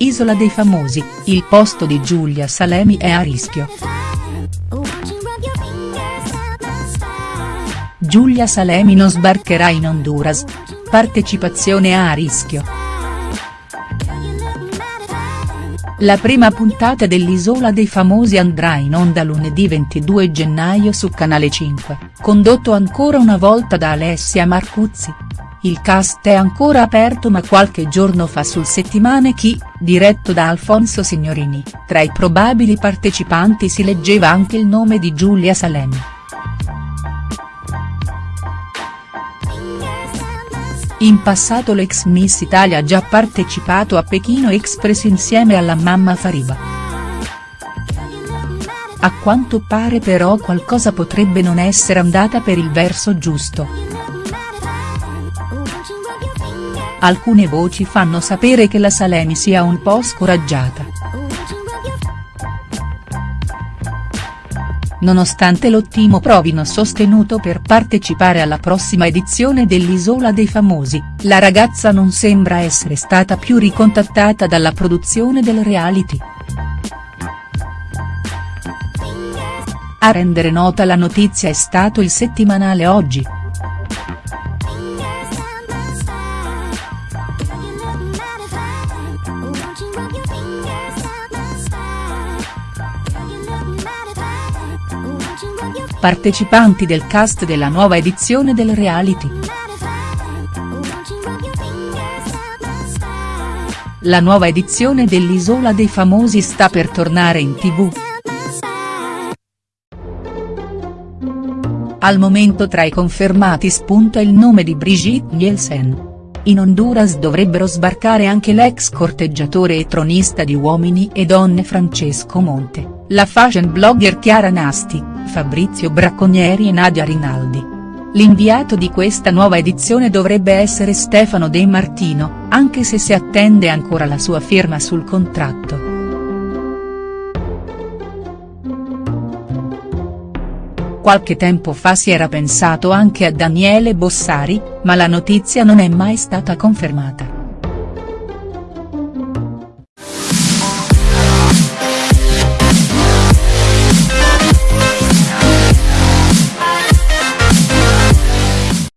Isola dei famosi, il posto di Giulia Salemi è a rischio. Giulia Salemi non sbarcherà in Honduras. Partecipazione a rischio. La prima puntata dell'Isola dei Famosi andrà in onda lunedì 22 gennaio su Canale 5, condotto ancora una volta da Alessia Marcuzzi. Il cast è ancora aperto ma qualche giorno fa sul settimane Chi, diretto da Alfonso Signorini, tra i probabili partecipanti si leggeva anche il nome di Giulia Salemi. In passato l'ex Miss Italia ha già partecipato a Pechino Express insieme alla mamma Fariba. A quanto pare però qualcosa potrebbe non essere andata per il verso giusto. Alcune voci fanno sapere che la Salemi sia un po' scoraggiata. Nonostante lo Timo provino sostenuto per partecipare alla prossima edizione dell'Isola dei Famosi, la ragazza non sembra essere stata più ricontattata dalla produzione del reality. A rendere nota la notizia è stato il settimanale Oggi. Partecipanti del cast della nuova edizione del reality. La nuova edizione dell'Isola dei Famosi sta per tornare in tv. Al momento tra i confermati spunta il nome di Brigitte Nielsen. In Honduras dovrebbero sbarcare anche l'ex corteggiatore e tronista di Uomini e Donne Francesco Monte, la fashion blogger Chiara Nasti, Fabrizio Bracconieri e Nadia Rinaldi. L'inviato di questa nuova edizione dovrebbe essere Stefano De Martino, anche se si attende ancora la sua firma sul contratto. Qualche tempo fa si era pensato anche a Daniele Bossari, ma la notizia non è mai stata confermata.